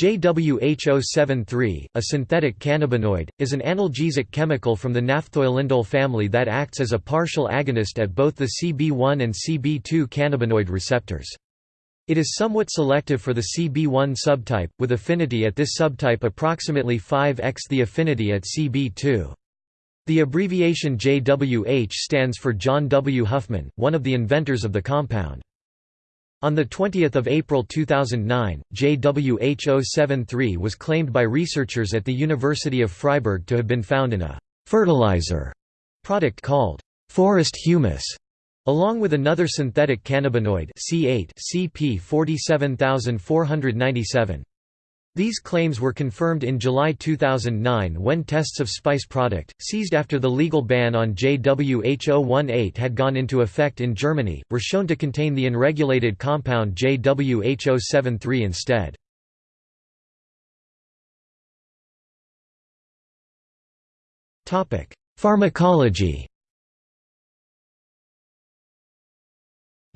JWH073, a synthetic cannabinoid, is an analgesic chemical from the naphthoylindole family that acts as a partial agonist at both the CB1 and CB2 cannabinoid receptors. It is somewhat selective for the CB1 subtype, with affinity at this subtype approximately 5x the affinity at CB2. The abbreviation JWH stands for John W. Huffman, one of the inventors of the compound. On 20 April 2009, JWH073 was claimed by researchers at the University of Freiburg to have been found in a «fertilizer» product called «forest humus», along with another synthetic cannabinoid C8 CP 47497. These claims were confirmed in July 2009 when tests of Spice product, seized after the legal ban on JWH018 had gone into effect in Germany, were shown to contain the unregulated compound JWH073 instead. Pharmacology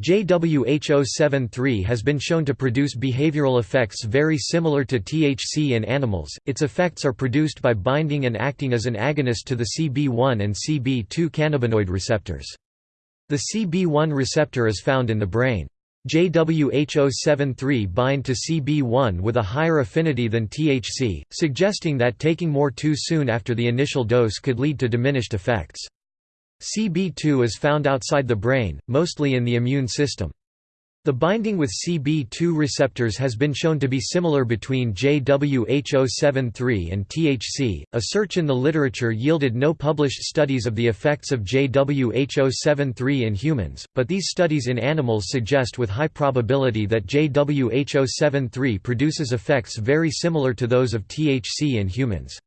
JWH073 has been shown to produce behavioral effects very similar to THC in animals. Its effects are produced by binding and acting as an agonist to the CB1 and CB2 cannabinoid receptors. The CB1 receptor is found in the brain. JWH073 bind to CB1 with a higher affinity than THC, suggesting that taking more too soon after the initial dose could lead to diminished effects. CB2 is found outside the brain, mostly in the immune system. The binding with CB2 receptors has been shown to be similar between JWH073 and THC. A search in the literature yielded no published studies of the effects of JWH073 in humans, but these studies in animals suggest with high probability that JWH073 produces effects very similar to those of THC in humans.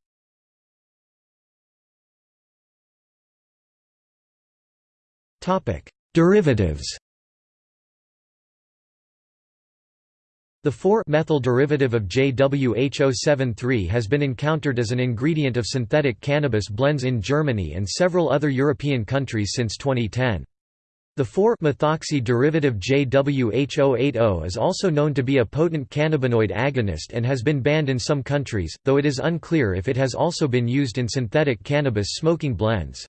Derivatives The 4-methyl derivative of JWH073 has been encountered as an ingredient of synthetic cannabis blends in Germany and several other European countries since 2010. The 4-methoxy derivative JWH080 is also known to be a potent cannabinoid agonist and has been banned in some countries, though it is unclear if it has also been used in synthetic cannabis smoking blends.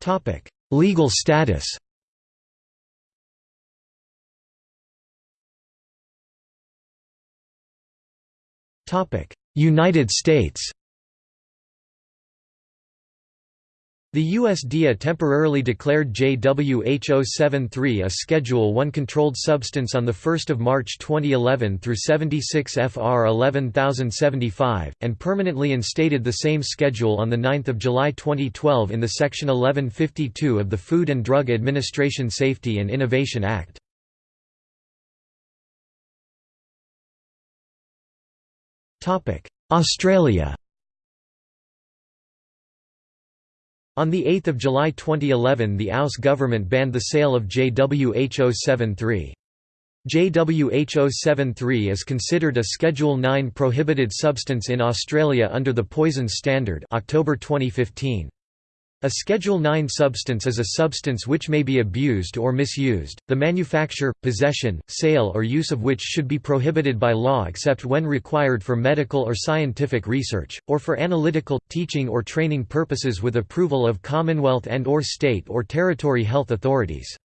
Topic: Legal status. Topic: United States. The USDA temporarily declared JWH073 a Schedule I controlled substance on 1 March 2011 through 76 FR 11075, and permanently instated the same schedule on 9 July 2012 in the Section 1152 of the Food and Drug Administration Safety and Innovation Act. Australia On 8 July 2011 the AUS government banned the sale of JWH073. JWH073 is considered a Schedule 9 prohibited substance in Australia under the Poisons Standard October 2015. A Schedule 9 substance is a substance which may be abused or misused, the manufacture, possession, sale or use of which should be prohibited by law except when required for medical or scientific research, or for analytical, teaching or training purposes with approval of Commonwealth and or state or territory health authorities.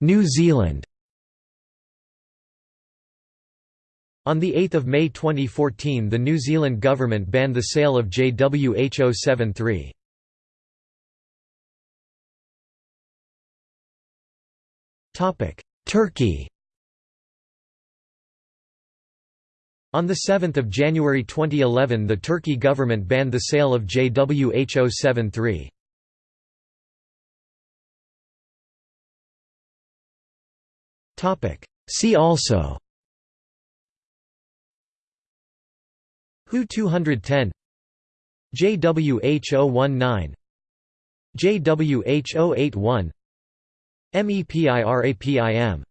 New Zealand On 8 May 2014 the New Zealand government banned the sale of JWH073. Turkey On 7 January 2011 the Turkey government banned the sale of JWH073. See also WHO 210 JWH019 JWH081 MEPIRAPIM